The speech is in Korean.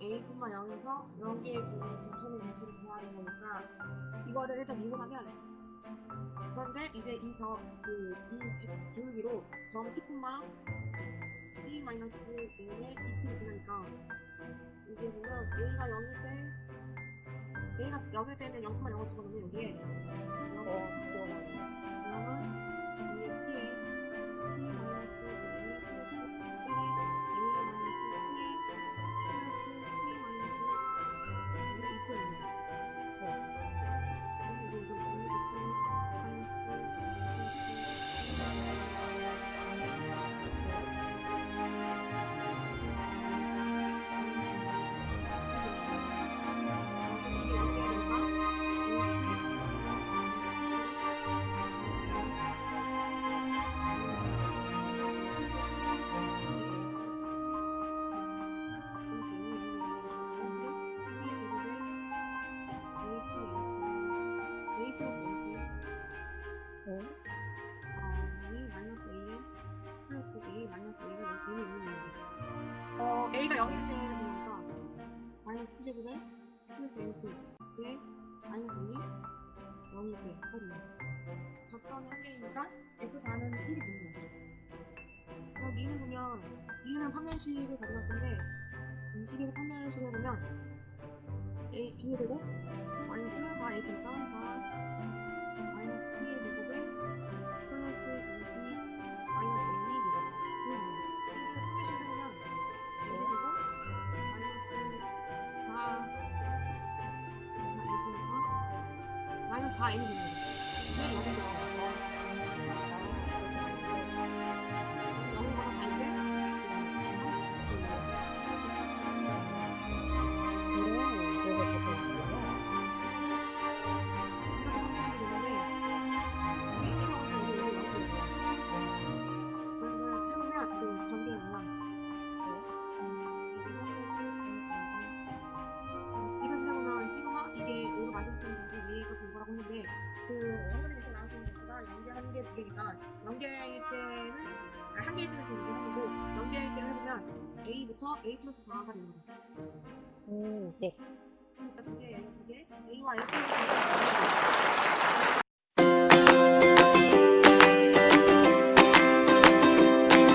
A뿐만 0에서 0개의 점선의 개수를 구하는 거니까 이거를 일단 미분하면 그런데 이제 이 점, 그, 이 기울기로 점 T뿐만 T 마이너스 1의 2T를 지나니까 이게 보면 A가 0일 때 A가 0일 때는 0,0을 치거든요 여기에 어, 기억나네. 0은 0일 때는 되니까 마이너스 7제곱에 플러스 N2에 마이너스 2이 0일 때 하거든요. 적선이 한 개이니까 F4는 1이 되는 거죠. 그래서 미는 보면 B는 판별식을 가져갈 건데 이 식에서 판별식을 보면 A, B의 제곱 마이너스 4A니까 4 4A니까 마이너스 그 정선에서 나왔던 개수가 연계 한 개, 두 개니까 연계일 때는 아, 한 개일 때는 지금 이렇게 하고 연계일 때를 해보면 A부터 A 플러스 4가 되는 거죠. 음, 네. 그러니까 두 개, 두 개, A와 F 플러스 4가